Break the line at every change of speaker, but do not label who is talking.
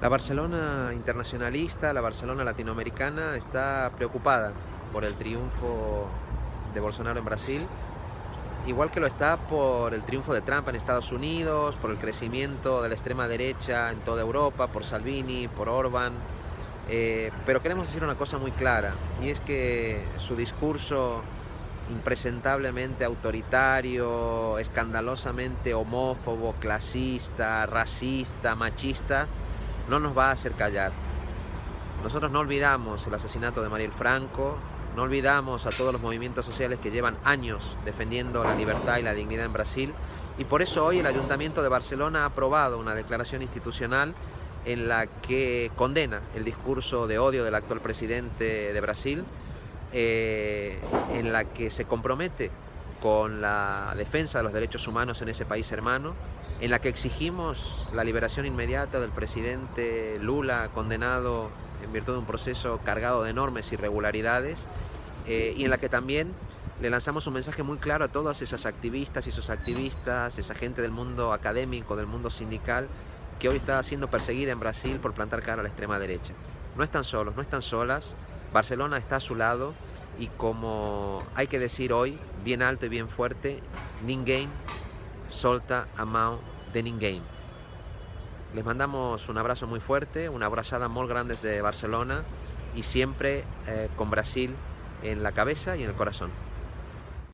La Barcelona internacionalista, la Barcelona latinoamericana está preocupada por el triunfo de Bolsonaro en Brasil, igual que lo está por el triunfo de Trump en Estados Unidos, por el crecimiento de la extrema derecha en toda Europa, por Salvini, por Orban. Eh, pero queremos decir una cosa muy clara, y es que su discurso impresentablemente autoritario, escandalosamente homófobo, clasista, racista, machista, no nos va a hacer callar. Nosotros no olvidamos el asesinato de Mariel Franco, no olvidamos a todos los movimientos sociales que llevan años defendiendo la libertad y la dignidad en Brasil y por eso hoy el Ayuntamiento de Barcelona ha aprobado una declaración institucional en la que condena el discurso de odio del actual presidente de Brasil, eh, en la que se compromete con la defensa de los derechos humanos en ese país hermano, en la que exigimos la liberación inmediata del presidente Lula, condenado en virtud de un proceso cargado de enormes irregularidades, eh, y en la que también le lanzamos un mensaje muy claro a todas esas activistas y esos activistas, esa gente del mundo académico, del mundo sindical, que hoy está siendo perseguida en Brasil por plantar cara a la extrema derecha. No están solos, no están solas, Barcelona está a su lado y como hay que decir hoy, bien alto y bien fuerte, ninguém solta a mão de ninguém. Les mandamos un abrazo muy fuerte, una abrazada muy grande desde Barcelona y siempre eh, con Brasil en la cabeza y en el corazón.